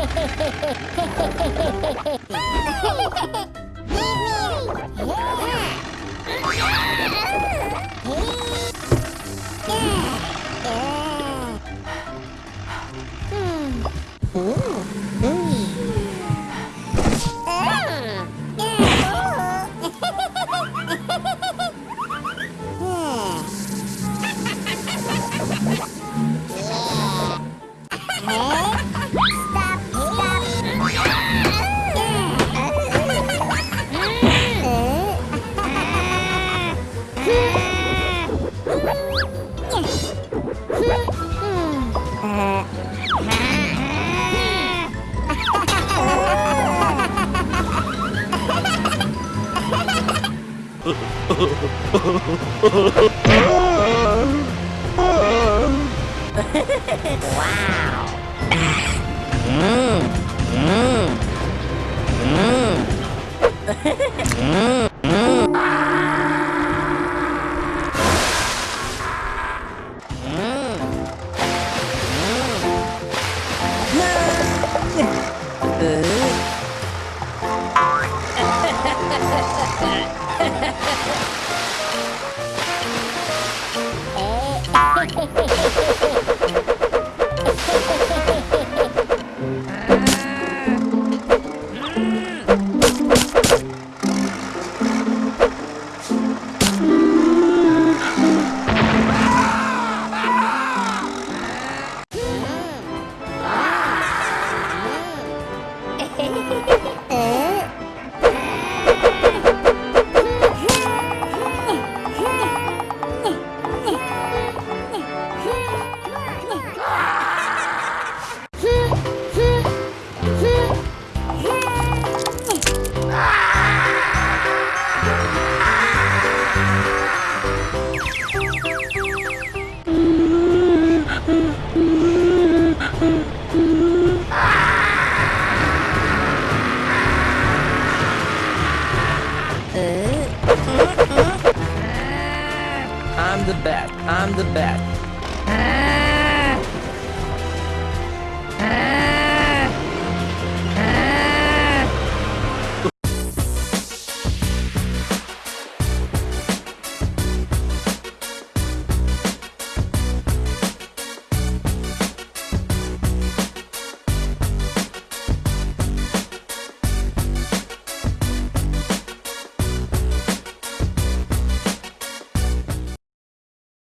Ha ha ha! 와우. 음. 음. 음. 음. 음. 음. 음. I'm the best. I'm the best.